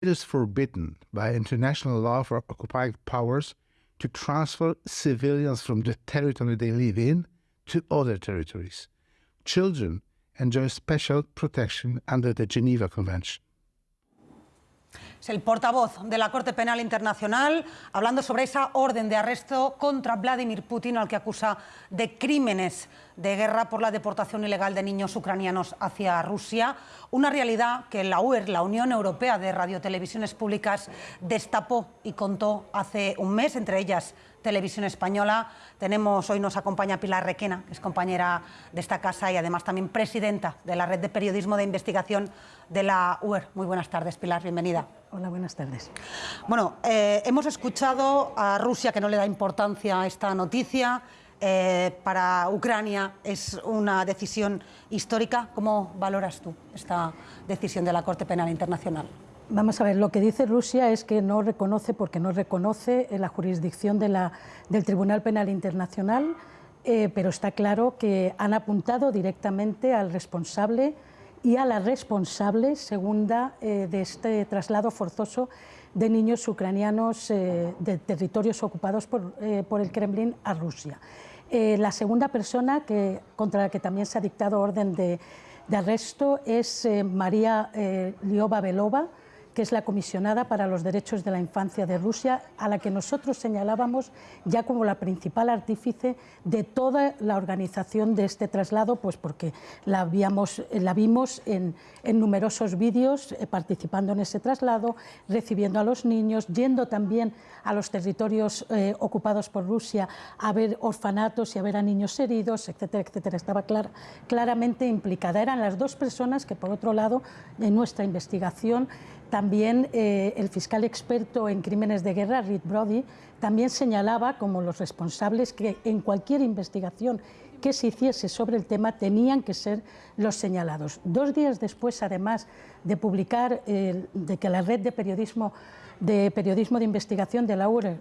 It is forbidden by international law for occupying powers to transfer civilians from the territory they live in to other territories. Children enjoy special protection under the Geneva Convention. Es el portavoz de la Corte Penal Internacional hablando sobre esa orden de arresto contra Vladimir Putin al que acusa de crímenes de guerra por la deportación ilegal de niños ucranianos hacia Rusia. Una realidad que la UER, la Unión Europea de Radiotelevisiones Públicas, destapó y contó hace un mes, entre ellas Televisión Española. Tenemos, hoy nos acompaña Pilar Requena, que es compañera de esta casa y además también presidenta de la Red de Periodismo de Investigación de la UER. Muy buenas tardes, Pilar, bienvenida. Hola, buenas tardes. Bueno, eh, hemos escuchado a Rusia que no le da importancia a esta noticia. Eh, para Ucrania es una decisión histórica. ¿Cómo valoras tú esta decisión de la Corte Penal Internacional? Vamos a ver, lo que dice Rusia es que no reconoce, porque no reconoce la jurisdicción del Tribunal Penal Internacional, eh, pero está claro que han apuntado directamente al responsable y a la responsable segunda eh, de este traslado forzoso de niños ucranianos eh, de territorios ocupados por, por, el Kremlin a Rusia. la segunda persona que, contra la que también se ha dictado orden de, de arresto es María Liova Belova, que es la comisionada para los derechos de la infancia de Rusia, a la que nosotros señalábamos ya como la principal artífice de toda la organización de este traslado, pues porque la, vimos en, numerosos vídeos eh, participando en ese traslado, recibiendo a los niños, yendo también a los territorios eh, ocupados por Rusia a ver orfanatos y a ver a niños heridos, etcétera, etcétera. Estaba claramente implicada. Eran las dos personas que, por otro lado, en nuestra investigación también eh, el fiscal experto en crímenes de guerra, Reed Brody, también señalaba como los responsables que en cualquier investigación que se hiciese sobre el tema tenían que ser los señalados. Dos días después, además de publicar, de que la red de periodismo de, periodismo de investigación de la URE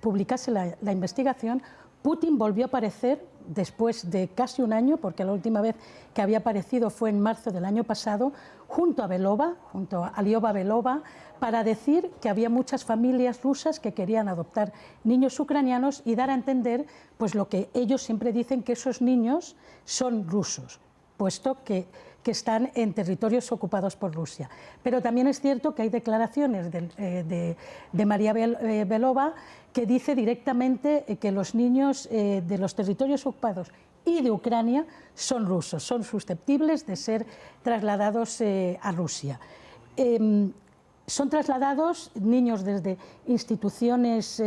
publicase la investigación, Putin volvió a aparecer después de casi un año, porque la última vez que había aparecido fue en marzo del año pasado, junto a Belova, junto a Liova Belova, para decir que había muchas familias rusas que querían adoptar niños ucranianos y dar a entender pues lo que ellos siempre dicen que esos niños son rusos, puesto que, están en territorios ocupados por Rusia. Pero también es cierto que hay declaraciones de, eh, de María eh, Belova que dice directamente eh, que los niños de los territorios ocupados y de Ucrania son rusos, son susceptibles de ser trasladados a Rusia. Em, son trasladados niños desde instituciones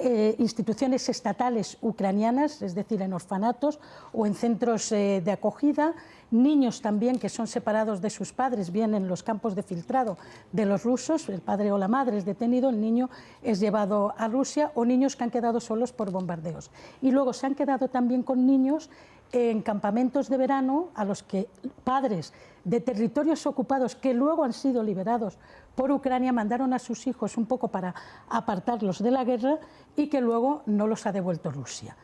eh, instituciones estatales ucranianas, es decir, en orfanatos o en centros eh, de acogida, niños también que son separados de sus padres, bien en los campos de filtrado de los rusos, el padre o la madre es detenido, el niño es llevado a Rusia, o niños que han quedado solos por bombardeos. Y luego se han quedado también con niños en campamentos de verano a los que padres de territorios ocupados que luego han sido liberados por Ucrania mandaron a sus hijos un poco para apartarlos de la guerra y que luego no los ha devuelto Rusia.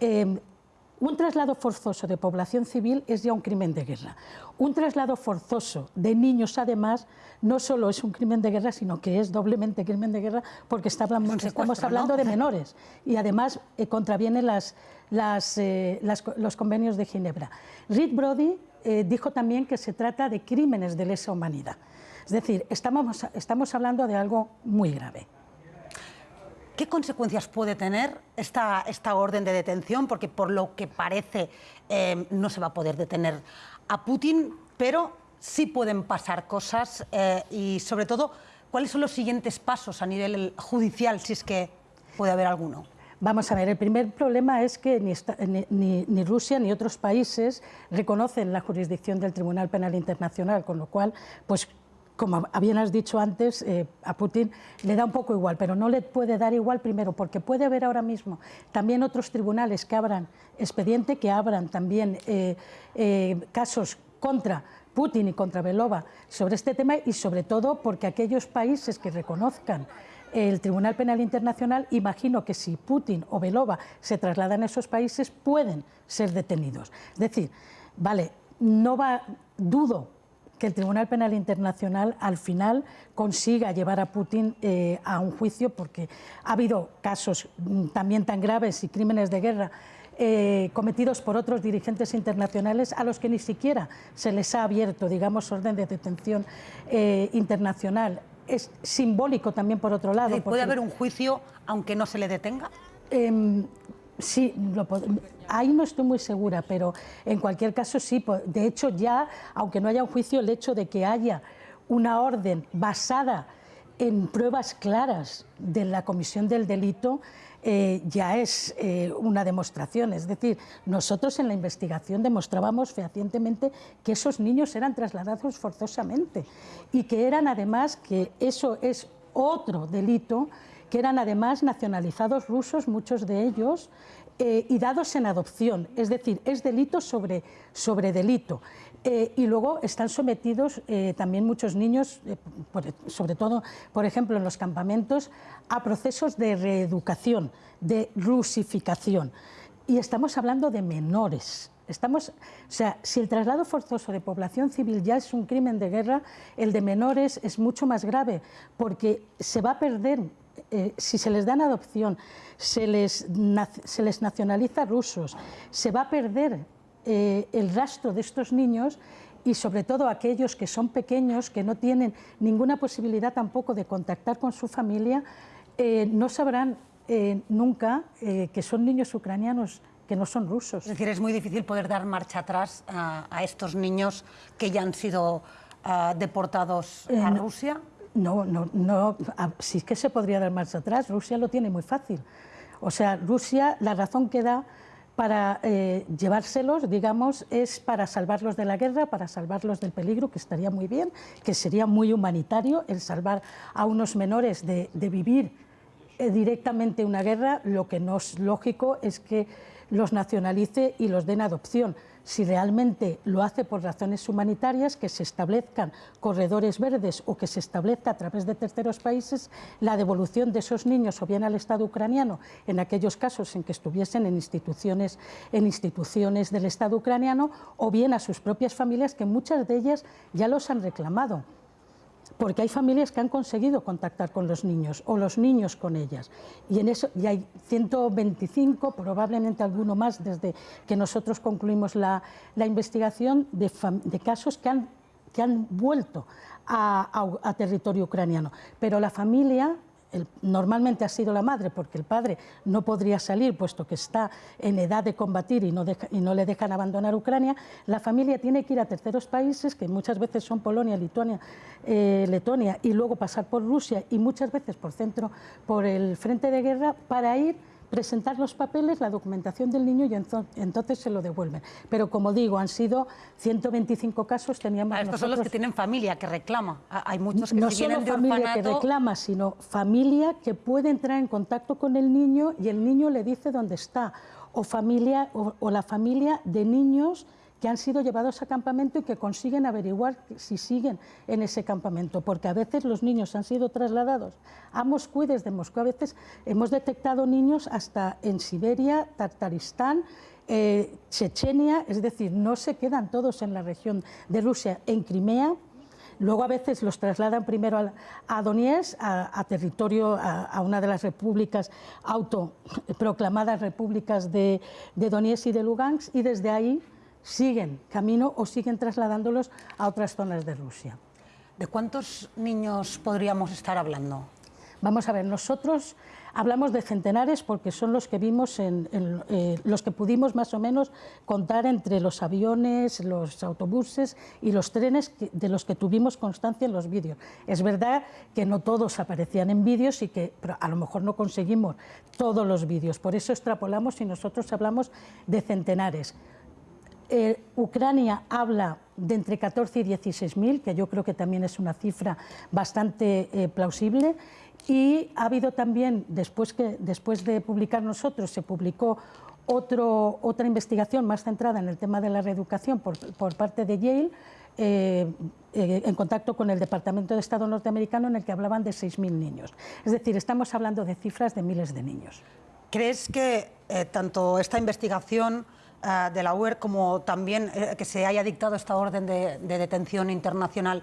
Em, un traslado forzoso de población civil es ya un crimen de guerra. Un traslado forzoso de niños, además, no solo es un crimen de guerra, sino que es doblemente crimen de guerra porque estamos hablando de menores y además eh, contraviene las, eh, los convenios de Ginebra. Reed Brody eh, dijo también que se trata de crímenes de lesa humanidad. Es decir, estamos, estamos hablando de algo muy grave. ¿Qué consecuencias puede tener esta, esta orden de detención? Porque por lo que parece eh, no se va a poder detener a Putin, pero sí pueden pasar cosas eh, y sobre todo, ¿cuáles son los siguientes pasos a nivel judicial, si es que puede haber alguno? Vamos a ver, el primer problema es que ni, ni, ni, Rusia ni otros países reconocen la jurisdicción del Tribunal Penal Internacional, con lo cual, pues como bien has dicho antes, eh, a Putin le da un poco igual, pero no le puede dar igual primero, porque puede haber ahora mismo también otros tribunales que abran expediente, que abran también eh, eh, casos contra Putin y contra Belova sobre este tema y sobre todo porque aquellos países que reconozcan el Tribunal Penal Internacional, imagino que si Putin o Belova se trasladan a esos países pueden ser detenidos. Es decir, vale, no va, dudo que el Tribunal Penal Internacional al final consiga llevar a Putin eh, a un juicio, porque ha habido casos mm, también tan graves y crímenes de guerra eh, cometidos por otros dirigentes internacionales a los que ni siquiera se les ha abierto, digamos, orden de detención eh, internacional. Es simbólico también por otro lado. ¿Puede haber un juicio aunque no se le detenga? Em, sí, ahí no estoy muy segura, pero en cualquier caso sí. De hecho, ya, aunque no haya un juicio, el hecho de que haya una orden basada en pruebas claras de la comisión del delito eh, ya es eh, una demostración. Es decir, nosotros en la investigación demostrábamos fehacientemente que esos niños eran trasladados forzosamente y que eran además, que eso es otro delito, que eran además nacionalizados rusos, muchos de ellos, eh, y dados en adopción. Es decir, es delito sobre, sobre delito. Eh, y luego están sometidos eh, también muchos niños, sobre todo, por ejemplo, en los campamentos, a procesos de reeducación, de rusificación. Y estamos hablando de menores. Estamos, o sea, si el traslado forzoso de población civil ya es un crimen de guerra, el de menores es mucho más grave, porque se va a perder, si se les dan adopción, se les, se les nacionaliza rusos, se va a perder eh, el rastro de estos niños y sobre todo aquellos que son pequeños, que no tienen ninguna posibilidad tampoco de contactar con su familia, eh, no sabrán eh, nunca que son niños ucranianos que no son rusos. Es decir, es muy difícil poder dar marcha atrás a, estos niños que ya han sido ah, deportados a Rusia. No, no, no, sí que se podría dar marcha atrás, Rusia lo tiene muy fácil. O sea, Rusia, la razón que da para eh, llevárselos, digamos, es para salvarlos de la guerra, para salvarlos del peligro, que estaría muy bien, que sería muy humanitario el salvar a unos menores de, vivir eh, directamente una guerra, lo que no es lógico es que los nacionalice y los den adopción si realmente lo hace por razones humanitarias, que se establezcan corredores verdes o que se establezca a través de terceros países la devolución de esos niños o bien al Estado ucraniano en aquellos casos en que estuviesen en instituciones, en instituciones del Estado ucraniano o bien a sus propias familias que muchas de ellas ya los han reclamado porque hay familias que han conseguido contactar con los niños o los niños con ellas. Y, en eso, y hay 125, probablemente alguno más, desde que nosotros concluimos la, investigación, de, casos que han, que han vuelto a territorio ucraniano. Pero la familia normalmente ha sido la madre, porque el padre no podría salir, puesto que está en edad de combatir y no, le dejan abandonar Ucrania, la familia tiene que ir a terceros países, que muchas veces son Polonia, Lituania, eh, Letonia, y luego pasar por Rusia y muchas veces por, centro, por el frente de guerra, para ir presentar los papeles, la documentación del niño y entonces se lo devuelven. Pero como digo, han sido 125 casos, teníamos ah, estos son los que tienen familia, que reclama. Ah, hay muchos que no solo familia que reclama, sino familia que puede entrar en contacto con el niño y el niño le dice dónde está. O, familia, o la familia de niños que han sido llevados a campamento y que consiguen averiguar si siguen en ese campamento, porque a veces los niños han sido trasladados a Moscú y desde Moscú a veces hemos detectado niños hasta en Siberia, Tartaristán, eh, Chechenia, es decir, no se quedan todos en la región de Rusia, en Crimea, Luego a veces los trasladan primero a, Donetsk, a, territorio, a, una de las repúblicas autoproclamadas repúblicas de, de Donetsk y de Lugansk, y desde ahí siguen camino o siguen trasladándolos a otras zonas de Rusia. ¿De cuántos niños podríamos estar hablando? Vamos a ver, nosotros hablamos de centenares porque son los que vimos, en, eh, los que pudimos más o menos contar entre los aviones, los autobuses y los trenes de los que tuvimos constancia en los vídeos. Es verdad que no todos aparecían en vídeos y que a lo mejor no conseguimos todos los vídeos, por eso extrapolamos y nosotros hablamos de centenares. Eh, Ucrania habla de entre 14 y 16 mil, que yo creo que también es una cifra bastante eh, plausible. Y ha habido también, después, que, después de publicar nosotros, se publicó otro, otra investigación más centrada en el tema de la reeducación por, parte de Yale, eh, en contacto con el Departamento de Estado norteamericano, en el que hablaban de 6.000 niños. Es decir, estamos hablando de cifras de miles de niños. ¿Crees que tanto esta investigación eh, de la UER como también eh, que se haya dictado esta orden de, detención internacional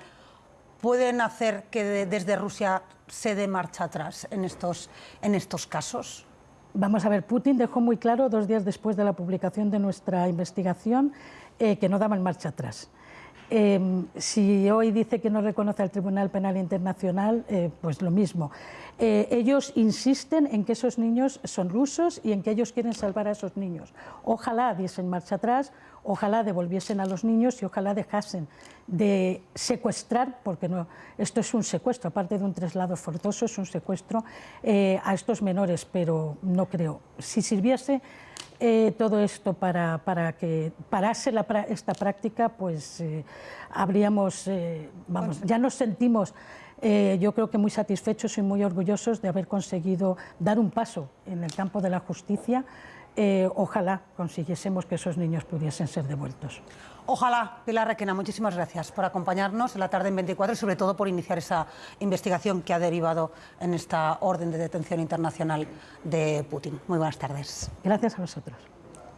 pueden hacer que desde Rusia se dé marcha atrás en estos, en estos casos? Vamos a ver, Putin dejó muy claro dos días después de la publicación de nuestra investigación que no daban marcha atrás. Em, si hoy dice que no reconoce al Tribunal Penal Internacional, eh, pues lo mismo. Eh, ellos insisten en que esos niños son rusos y en que ellos quieren salvar a esos niños. Ojalá diesen marcha atrás, ojalá devolviesen a los niños y ojalá dejasen de secuestrar, porque esto es un secuestro, aparte de un traslado forzoso, es un secuestro eh, a estos menores, pero no creo. Si sirviese eh, todo esto para, para que parase la, esta práctica, pues eh, habríamos, eh, vamos, ya nos sentimos, yo creo que muy satisfechos y muy orgullosos de haber conseguido dar un paso en el campo de la justicia. Ojalá consiguiésemos que esos niños pudiesen ser devueltos. Ojalá, Pilar Requena, muchísimas gracias por acompañarnos en la tarde en 24 y sobre todo por iniciar esa investigación que ha derivado en esta orden de detención internacional de Putin. Muy buenas tardes. Gracias a vosotros.